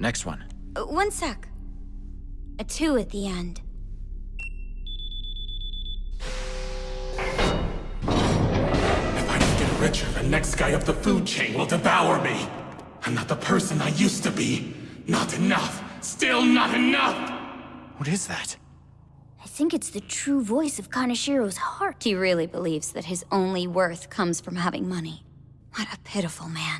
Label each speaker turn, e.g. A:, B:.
A: Next one.
B: Uh, one sec. A two at the end.
C: If I don't get richer, the next guy up the food chain will devour me. I'm not the person I used to be. Not enough. Still not enough!
A: What is that?
B: I think it's the true voice of Kaneshiro's heart. He really believes that his only worth comes from having money. What a pitiful man.